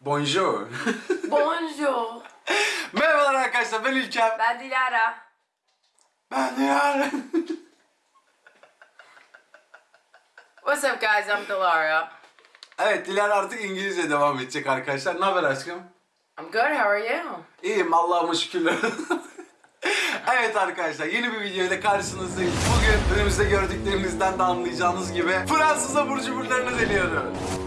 Bonjour. Bonjour. Merhabalar arkadaşlar ben İlkem. Ben Dilara. Ben Dilara. What's up guys? I'm Dilara. evet Dilara artık İngilizce devam edecek arkadaşlar. Ne haber aşkım? I'm good. How are you? İyiyim Allah'ıma şükürler. evet arkadaşlar yeni bir video ile karşınızdayız. Bugün önümüzde gördüklerimizden de anlayacağınız gibi Fransız abur cuburlarını deniyoruz.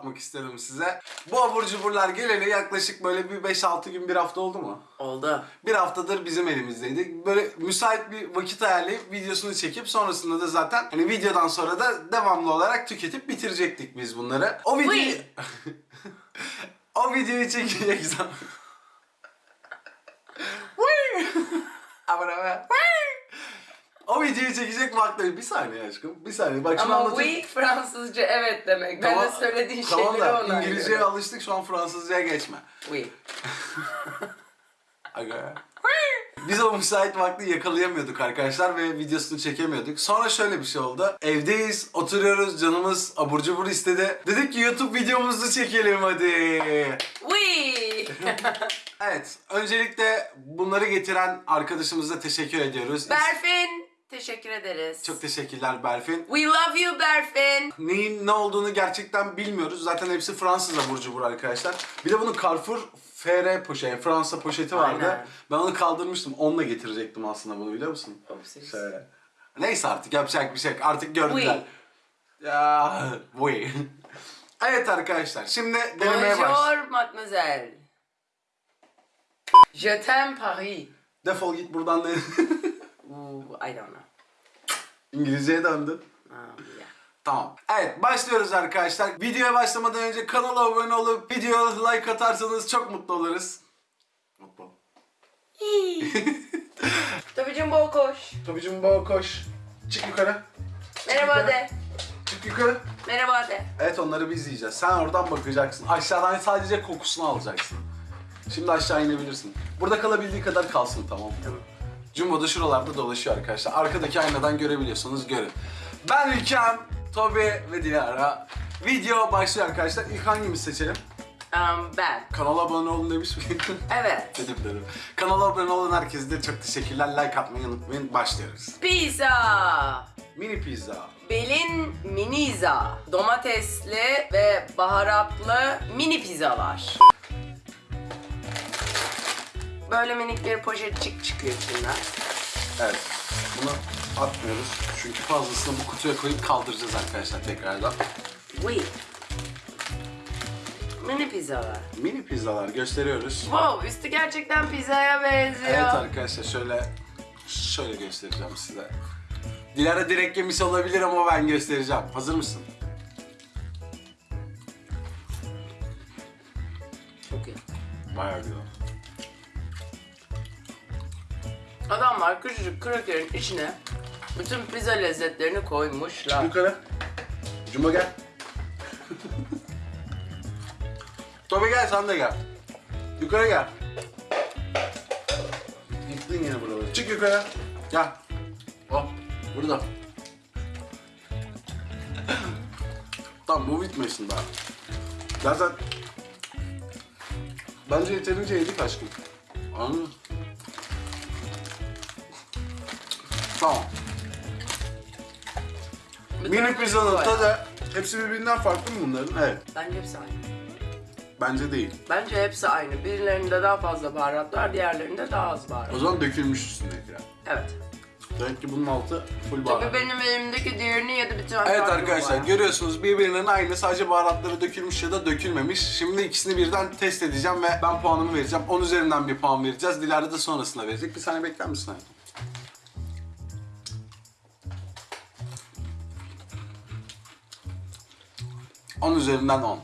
Anlatmak istedim size. Bu abur cuburlar geleli yaklaşık böyle bir 5-6 gün bir hafta oldu mu? Oldu. Bir haftadır bizim elimizdeydi. Böyle müsait bir vakit ayarlayıp videosunu çekip sonrasında da zaten hani videodan sonra da devamlı olarak tüketip bitirecektik biz bunları. O videoyu... O videoyu çekecek zaman... Aman. Vıy! O videoyu çekecek vakti bir saniye aşkım. Bir saniye. Bak şunu Ama anlatayım. oui Fransızca evet demek. Ben de söylediğin tamam şeyleri da ona İngilizceye göre. alıştık şu an Fransızcaya geçme. Oui. Aga. Biz o müsait vakti yakalayamıyorduk arkadaşlar ve videosunu çekemiyorduk. Sonra şöyle bir şey oldu. Evdeyiz, oturuyoruz, canımız abur cubur istedi. Dedik ki YouTube videomuzu çekelim hadi. Oui. Evet, öncelikle bunları getiren arkadaşımıza teşekkür ediyoruz. Berfin. Teşekkür ederiz. Çok teşekkürler Berfin. We love you Berfin. Neyin ne olduğunu gerçekten bilmiyoruz. Zaten hepsi Fransız abur cubur arkadaşlar. Bir de bunun Carrefour FR poşeti, Fransa poşeti vardı. Aynen. Ben onu kaldırmıştım. Onunla getirecektim aslında bunu biliyor musun? Şöyle. Neyse artık yapacak bir şey yok. Artık gördüler. Ya, oui. evet arkadaşlar şimdi denemeye baş. Bonjour mademoiselle. Je t'aime Paris. Defol git buradan. Ooh, I don't know. İngilizceye döndün. Tamam. Evet başlıyoruz arkadaşlar. Videoya başlamadan önce kanala abone olup video like atarsanız çok mutlu oluruz. Mutlu. Topicim bol koş. Tobicim baba koş. Çık yukarı. Merhaba de. Çık yukarı. Merhaba de. Evet onları biz yiyeceğiz. Sen oradan bakacaksın. Aşağıdan sadece kokusunu alacaksın. Şimdi aşağı inebilirsin. Burada kalabildiği kadar kalsın tamam mı? Tamam. Jumbo da şuralarda dolaşıyor arkadaşlar. Arkadaki aynadan görebiliyorsanız görün. Ben İlkem, Tobi ve Dilara. Video başlıyor arkadaşlar. İlk hangimizi seçelim? Um, ben. Kanala abone olun demiş miyim? Evet. dedim dedim. Kanala abone olan herkese de çok teşekkürler. Like atmayı unutmayın. Başlıyoruz. Pizza. Mini pizza. Belin miniza. Domatesli ve baharatlı mini pizzalar. Böyle minik bir poşetçik çıkıyor içinden. Evet. Bunu atmıyoruz. Çünkü fazlasını bu kutuya koyup kaldıracağız arkadaşlar tekrardan. Oui. Mini pizzalar. Mini pizzalar gösteriyoruz. Wow, üstü gerçekten pizzaya benziyor. Evet arkadaşlar şöyle şöyle göstereceğim size. Dilara direkt yemiş olabilir ama ben göstereceğim. Hazır mısın? Çok iyi. Bayağı güzel. Adamlar küçücük krakerin içine bütün pizza lezzetlerini koymuşlar. Yukarı. Cuma gel. Tobi gel sen de gel. Yukarı gel. Yıktın yine buraları. Çık yukarı. Gel. Hop. Burada. tamam bu bitmesin daha. Zaten bence yeterince yedik aşkım. Anladın mı? Tamam. Bir Mini tane pizzanın var. tadı hepsi birbirinden farklı mı bunların? Evet. Bence hepsi aynı. Bence değil. Bence hepsi aynı. Birilerinde daha fazla baharat var, diğerlerinde daha az baharat. O zaman dökülmüş üstündekiler. Evet. Demek ki bunun altı full Tabii baharat. benim elimdeki diğerini ya da bir tane Evet arkadaşlar var. görüyorsunuz birbirinin aynı sadece baharatları dökülmüş ya da dökülmemiş. Şimdi ikisini birden test edeceğim ve ben puanımı vereceğim. 10 üzerinden bir puan vereceğiz. Dilara da sonrasında verecek. Bir saniye bekler misin hayatım? On üzerinden 10.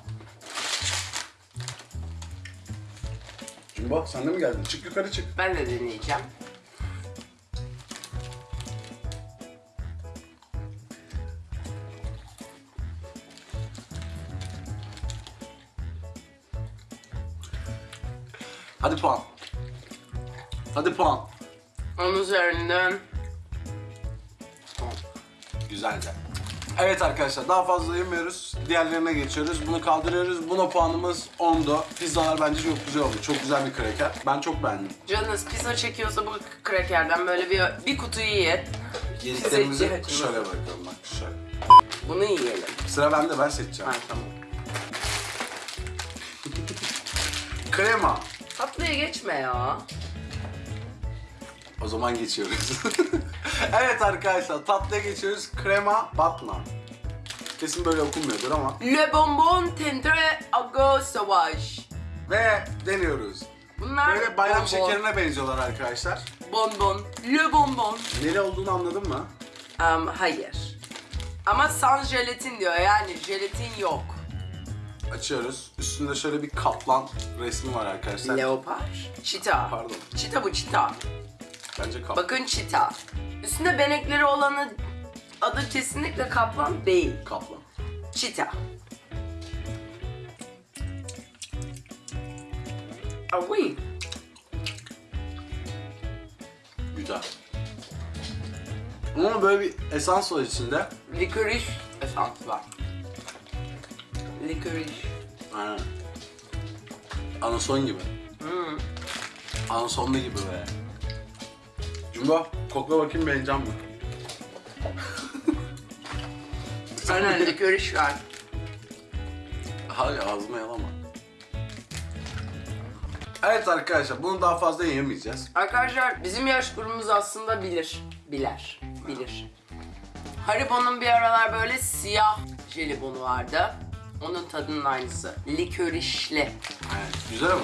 Şimdi bak sen de mi geldin? Çık yukarı çık. Ben de deneyeceğim. Hadi puan. Hadi puan. Onun üzerinden Güzelce. Evet arkadaşlar daha fazla yemiyoruz. Diğerlerine geçiyoruz. Bunu kaldırıyoruz. Buna puanımız 10'du. Pizzalar bence çok güzel oldu. Çok güzel bir kraker. Ben çok beğendim. canınız pizza çekiyorsa bu krakerden böyle bir bir kutuyu yiyin. Yediklerimizi şöyle var. bırakalım bak şöyle. Bunu yiyelim. Sıra bende ben seçeceğim. Ha tamam. Krema. Tatlıya geçme ya. O zaman geçiyoruz. evet arkadaşlar tatlıya geçiyoruz. Krema batma. Kesin böyle okunmuyordur ama. Le bonbon tendre ago sauvage. Ve deniyoruz. Bunlar Böyle bayram bonbon. şekerine benziyorlar arkadaşlar. Bonbon. Le bonbon. Neli olduğunu anladın mı? Um, hayır. Ama sans jelatin diyor yani jelatin yok. Açıyoruz. Üstünde şöyle bir kaplan resmi var arkadaşlar. Leopar. Çita. Pardon. Çita bu çita. Bence kaplan. Bakın çita. Üstünde benekleri olanı adı kesinlikle kaplan değil. Kaplan. Çita. Oui. Güzel. Ama böyle bir esans var içinde. Likoriş esans var. Likoriş. Aynen. Anason gibi. Hmm. Anasonlu gibi böyle. Cumba, kokla bakayım beğeneceğim mi? Aynen likoriş var. Hayır ağzıma yalama. Evet arkadaşlar bunu daha fazla yemeyeceğiz. Arkadaşlar bizim yaş grubumuz aslında bilir. Biler. Bilir. Haribo'nun bir aralar böyle siyah jelibonu vardı. Onun tadının aynısı. Likörişli. Evet, güzel ama.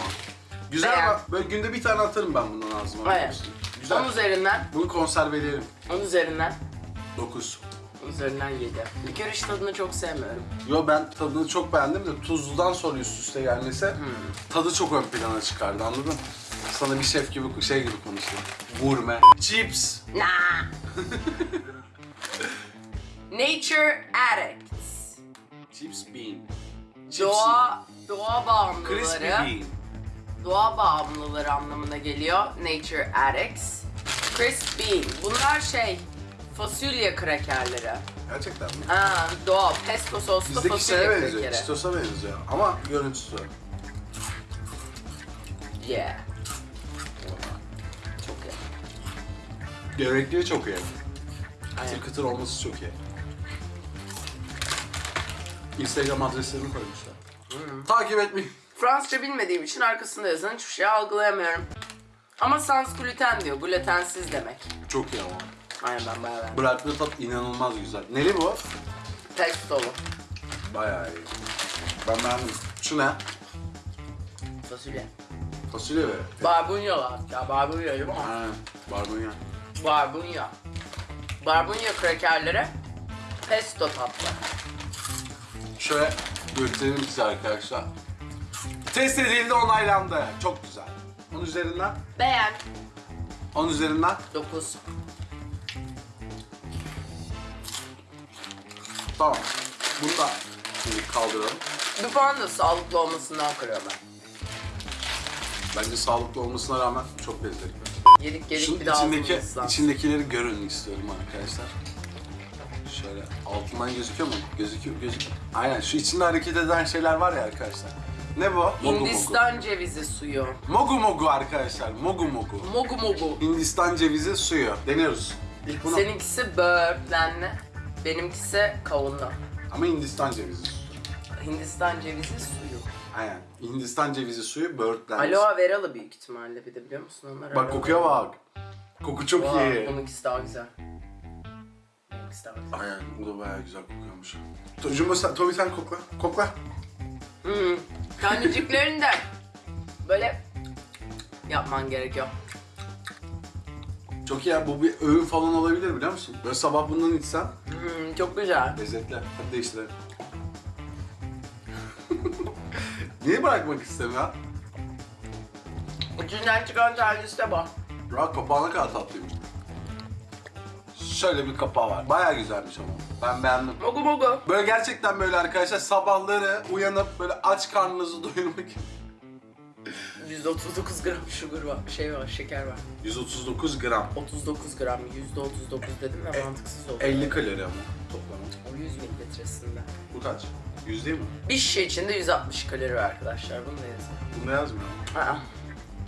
Güzel Beğen. ama böyle günde bir tane atarım ben bundan ağzıma. Evet. Güzel. 10 üzerinden, Bunu konserveleyelim. 10 üzerinden, 9. 10 üzerinden 7. Likörüş tadını çok sevmiyorum. Yo ben tadını çok beğendim de tuzludan sonra üst üste gelmesi tadı çok ön plana çıkardı anladın? Sana bir şef gibi şey gibi konuştum. Gurme. Chips. Nah. Nature Addicts. Chips bean. Chips Doğa, doğa Crispy bağımlıları. bean. Doğa bağımlıları anlamına geliyor. Nature Addicts. Crisp Bean. Bunlar şey, fasulye krakerleri. Gerçekten mi? Ha, doğal. Pesto soslu Bizdeki fasulye şeye benziyor. krakeri. Cheetos'a benziyor. Ama görüntüsü. Yeah. Çok iyi. Gerekliği çok iyi. Aynen. Kıtır kıtır olması çok iyi. Instagram adreslerini koymuşlar. Takip etmeyin. Fransızca bilmediğim için arkasında yazan hiçbir şey algılayamıyorum. Ama sans gluten diyor. Glutensiz demek. Çok iyi ama. Aynen ben bayağı beğendim. Bıraktığı tat inanılmaz güzel. Neli bu? Pestolu. Bayağı iyi. Ben beğendim. Şu ne? Fasulye. Fasulye ve... Barbunya hatta. Barbunya değil mi? Ha, barbunya. Barbunya. Barbunya krakerleri pesto tatlı. Şöyle gösterelim size arkadaşlar. Test edildi, onaylandı. Çok güzel. 10 üzerinden, Beğen. 10 üzerinden 9. tamam. Bunu da şimdi kaldıralım. Bir puan da sağlıklı olmasından kırıyorum ben. Bence sağlıklı olmasına rağmen çok lezzetli. Yedik yedik Şunun bir daha içindeki, ağzımız ıslansın. içindekileri görün istiyorum arkadaşlar. Şöyle altından gözüküyor mu? Gözüküyor, gözüküyor. Aynen şu içinde hareket eden şeyler var ya arkadaşlar. Ne bu? Hindistan cevizi suyu. Mogu mogu arkadaşlar. Mogu mogu. Mogu mogu. Hindistan cevizi suyu. Deniyoruz. İlk bunu. Seninkisi böğürtlenli. Benimkisi kavunlu. Ama Hindistan cevizi suyu. Hindistan cevizi suyu. Aynen. Hindistan cevizi suyu böğürtlenmiş. Aloe veralı büyük ihtimalle bir de biliyor musun onlar? Bak kokuya bak. Koku çok Vay, iyi. Bununkisi daha güzel. Bununkisi daha güzel. Aynen bu da bayağı güzel kokuyormuş. Jumbo sen, Toby sen kokla. Kokla. Hmm. Taneciklerini de böyle yapman gerekiyor. Çok iyi ya bu bir öğün falan olabilir biliyor musun? Böyle sabah bundan içsen Hmm, çok güzel. lezzetli. Hadi değiştirelim. Niye bırakmak istemiyor? İçinden çıkan tanesi de bu. Ya kapağına kadar tatlıymış. Şöyle bir kapağı var. Bayağı güzelmiş ama. Ben beğendim. Mogu mogu. Böyle gerçekten böyle arkadaşlar sabahları uyanıp böyle aç karnınızı doyurmak için 139 gram sugar var, şey var, şeker var. 139 gram. 39 gram, %39 dedim ya E, mantıksız oldu. 50 kalori ama toplamı. O 100 mililitresinde. Bu kaç? 100 değil mi? Bir şişe içinde 160 kalori var arkadaşlar, bunu da yazın. Bunda yazmıyor. Aa,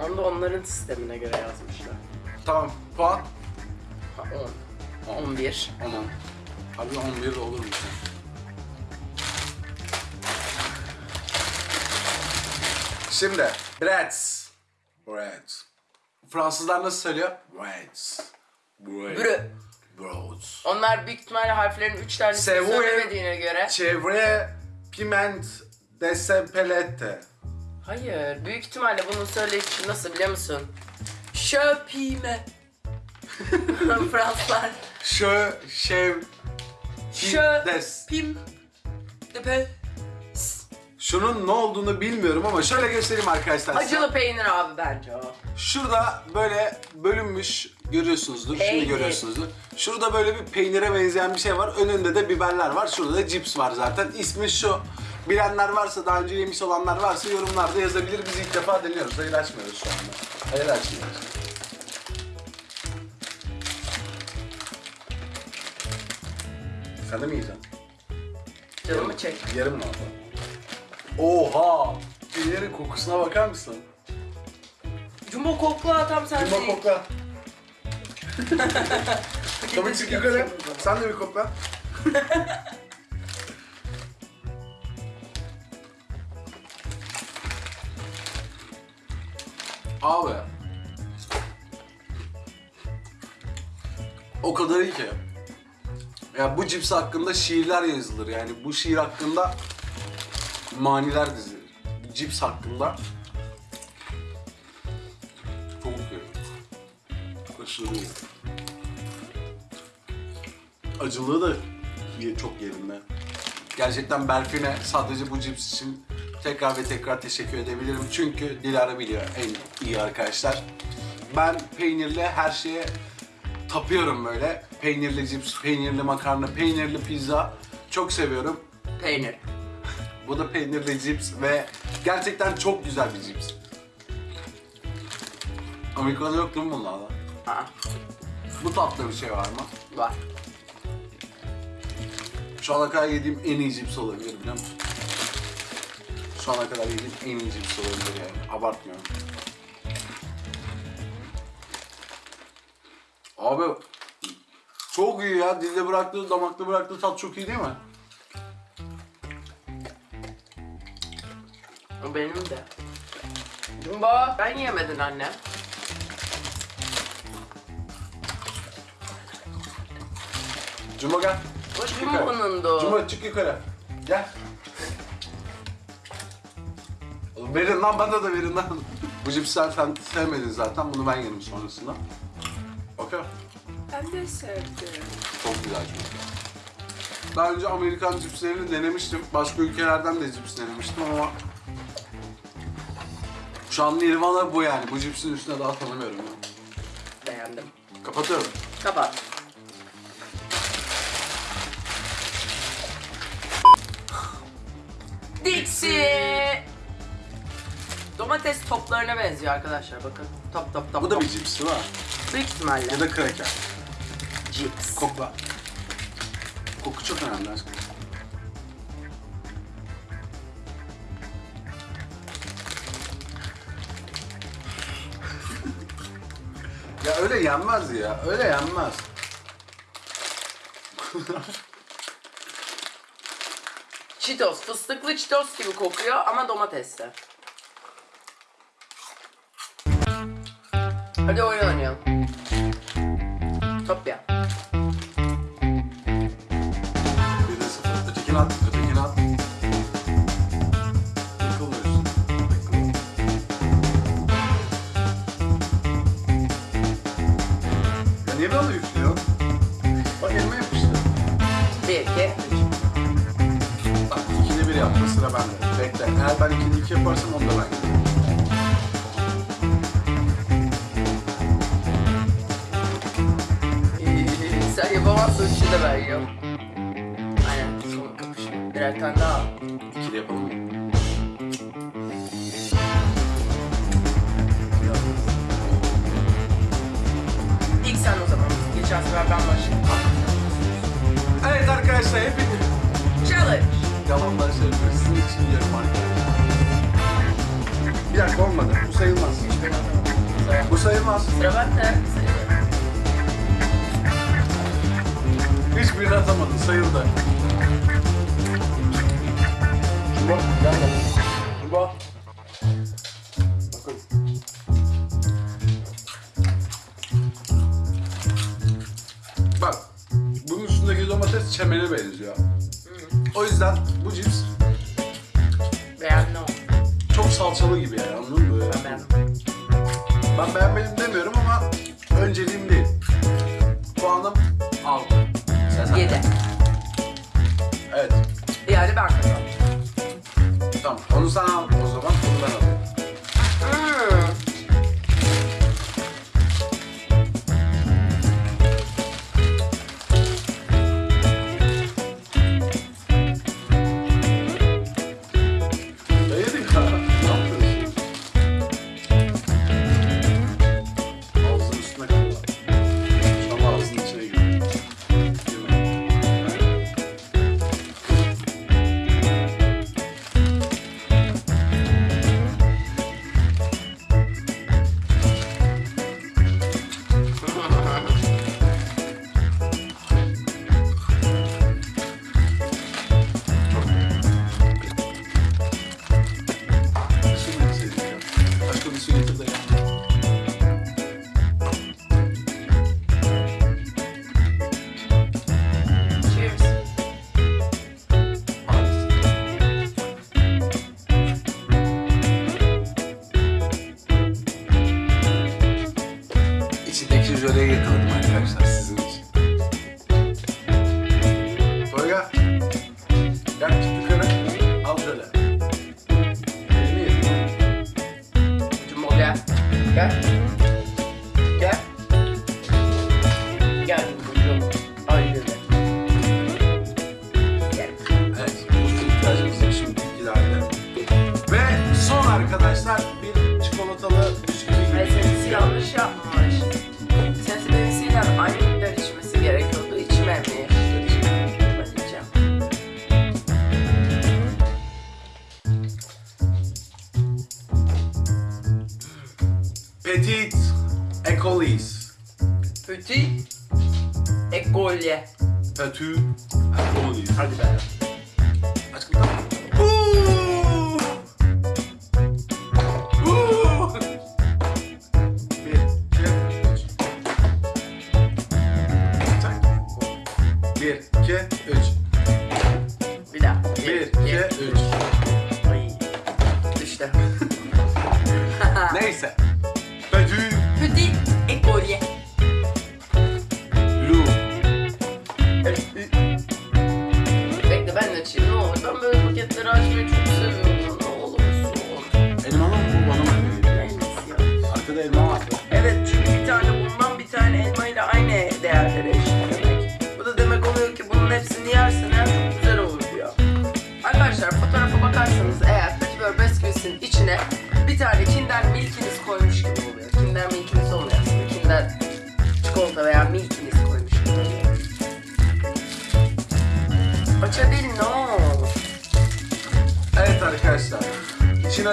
onu da onların sistemine göre yazmışlar. Tamam. Puan? Ha, 10. 11. 10. Abi 11 de olur mu? Şimdi breads. Breads. Fransızlar nasıl söylüyor? Breads. Breads. Brö. Breads. Onlar büyük ihtimalle harflerin 3 tanesini söylemediğine göre. Çevre piment de sepelette. Hayır, büyük ihtimalle bunun söyleyişi nasıl biliyor musun? Şöpime. Fransızlar. Şö, şev, Şö, des. pim, depe. Şunun ne olduğunu bilmiyorum ama şöyle göstereyim arkadaşlar. size. Acılı peynir abi bence o. Şurada böyle bölünmüş görüyorsunuzdur. Peynir. Şimdi görüyorsunuzdur. Şurada böyle bir peynire benzeyen bir şey var. Önünde de biberler var. Şurada da cips var zaten. İsmi şu. Bilenler varsa, daha önce yemiş olanlar varsa yorumlarda yazabilir. Biz ilk defa deniyoruz. Hayır açmıyoruz şu anda. Hayır açmıyoruz. Sen de mi yiyeceksin? Canımı çek. Yarım mı orada? Oha! Peynirin kokusuna bakar mısın? Jumbo kokla tam sen Cumba kokla. Tabii çık yukarı. Sen de bir kokla. Abi. O kadar iyi ki. Ya bu cips hakkında şiirler yazılır yani bu şiir hakkında maniler dizilir. Bu cips hakkında çok iyi. Aşırı iyi. Acılığı da çok yerinde. Gerçekten Berfin'e sadece bu cips için tekrar ve tekrar teşekkür edebilirim. Çünkü Dilara biliyor en iyi arkadaşlar. Ben peynirli her şeye tapıyorum böyle. Peynirli cips, peynirli makarna, peynirli pizza çok seviyorum. Peynir. Bu da peynirli cips ve gerçekten çok güzel bir cips. Amerika'da yok değil mi bunlardan? Aa, Bu tatlı bir şey var mı? var. Şu ana kadar yediğim en iyi cips olabilir biliyor musun? Şu ana kadar yediğim en iyi cips olabilir yani. Abartmıyorum. Abi çok iyi ya. Dilde bıraktığı, damakta bıraktığı tat çok iyi değil mi? Benim de. Jumbo. Ben yemedin anne. Cuma gel. Çık yukarı. Jumbo'nun da. Cuma çık yukarı. Gel. Oğlum Verin lan bana da verin lan. Bu cipsi sen sevmedin zaten. Bunu ben yedim sonrasında. Okey. Ben de sevdim. Çok güzel çünkü. Daha önce Amerikan cipslerini denemiştim. Başka ülkelerden de cips denemiştim ama şu an Nirvana bu yani. Bu cipsin üstüne daha tanımıyorum ben. Beğendim. Kapatıyorum. Kapat. Dixie. Domates toplarına benziyor arkadaşlar bakın. Top top top. Bu da top. bir cips değil mi? Büyük ihtimalle. Ya da kraker cips. Kokla. Koku çok önemli aşkım. ya öyle yenmez ya. Öyle yenmez. Çitos, fıstıklı çitos gibi kokuyor ama domatesli. Hadi oyun oynayalım. yapma sıra bende. Bekle. Eğer ben ikincilik yaparsam onu da ben yapayım. Ee, sen yapamazsın işi de ben yap. Aynen. Son kapışma. Birer tane daha. İkili yapalım. İlk sen o zaman. Geçen sefer ben başladım. Evet arkadaşlar hepiniz. Challenge yalanlar şey. Sizin için yarım arkadaşlar. Bir dakika olmadı. Bu sayılmaz. Bu sayılmaz. Kusura bakma. Hiçbirini atamadın. Sayıldı. tattoo, and bony.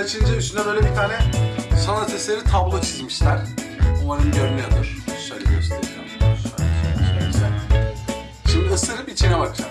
açınca üstüne böyle bir tane sanat eseri tablo çizmişler. Umarım görünüyordur. Şöyle göstereceğim. Şöyle, şöyle, şöyle. Şimdi ısırıp içine bakacağım.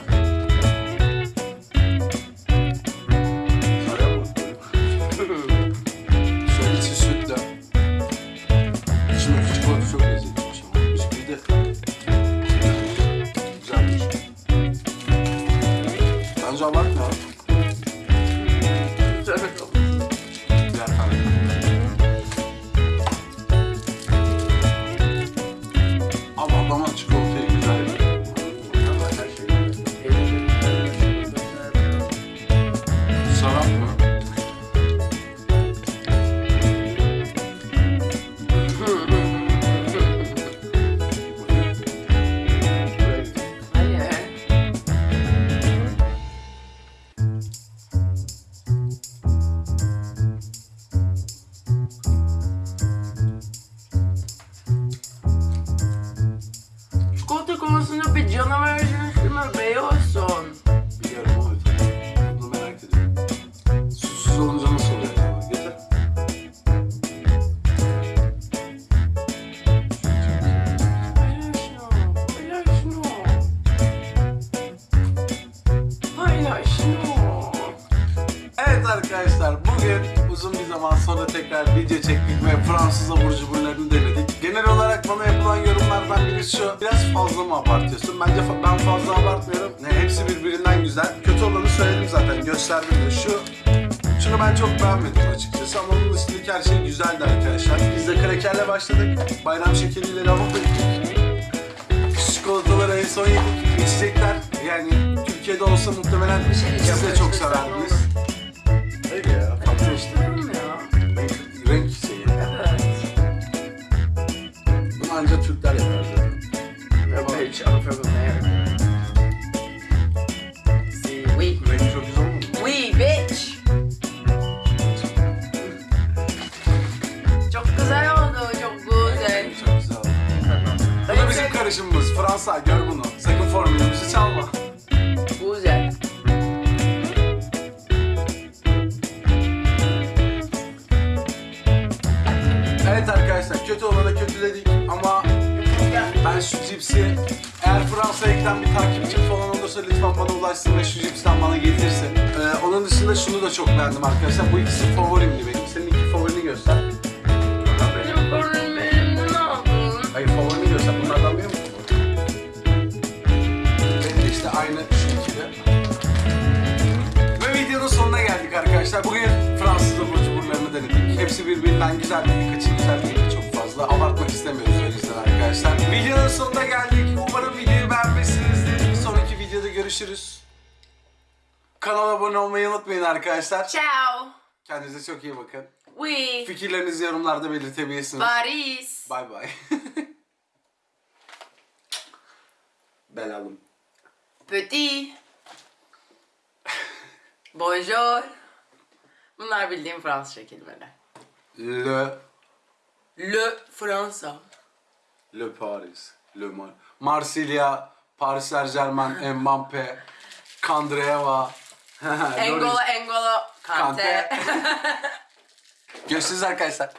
Şu. Biraz fazla mı abartıyorsun? Bence fa- ben fazla abartmıyorum. Ne, hepsi birbirinden güzel. Kötü olanı söyledim zaten. Gösterdim de şu. Şunu ben çok beğenmedim açıkçası ama onun dışındaki her şey güzeldi arkadaşlar. Biz de krakerle başladık. Bayram şekeriyle lavabo yedik. Çikolataları en son yedik. İçecekler yani Türkiye'de olsa muhtemelen Bir şey siz de çok severdiniz. Karışımımız. Fransa gör bunu. Sakın formülümüzü çalma. Güzel. Evet arkadaşlar kötü olana kötüledik ama ben şu cipsi eğer Fransa'ya giden bir takipçim falan olursa lütfen bana ulaşsın ve şu cipsten bana getirsin. Ee, onun dışında şunu da çok beğendim arkadaşlar. Bu ikisi favorimdi benim. Senin iki favorini göster. Geldik arkadaşlar. Bugün Fransız abur cuburlarını denedik. Hepsi birbirinden güzeldi. Birkaçı güzel değildi çok fazla. Abartmak istemiyoruz o yüzden arkadaşlar. Videonun sonuna geldik. Umarım videoyu beğenmişsinizdir. Bir sonraki videoda görüşürüz. Kanala abone olmayı unutmayın arkadaşlar. Ciao. Kendinize çok iyi bakın. We. Fikirlerinizi yorumlarda belirtebilirsiniz. Paris. Bay bay. Belalım. Petit. Bonjour. Bunlar bildiğim Fransızca kelimeler. Le, Le Fransa. Le Paris, Le Mar Marsilya, Paris Saint Germain, Mbappe, Kandreva, Engolo Engolo Kante. Kante. Görüşürüz arkadaşlar.